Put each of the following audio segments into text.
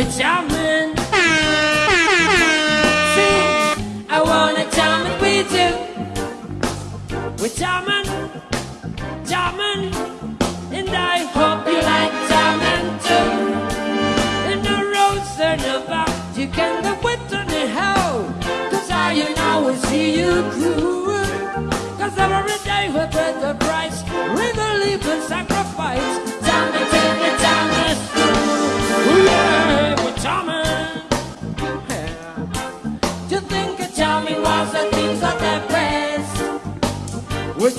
which I'm in. See, I wanna jamming with you. We're jamming, jamming, and I hope you like jamming too. In the roads are never, you can go with on the hell. Cause I you now will see you through. Cause every day we pay the price, with a living sacrifice.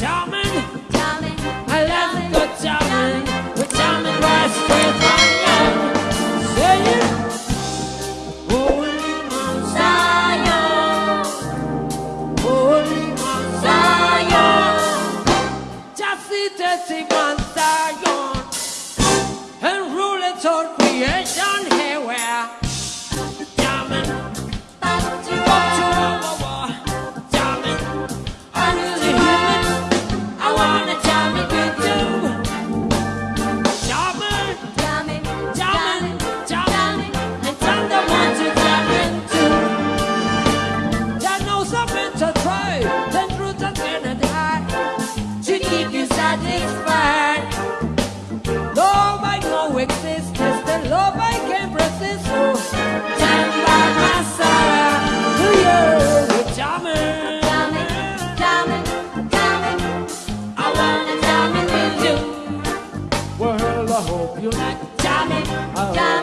charming. I love it, charming. Charming, right straight young. Say it. You're not jolly.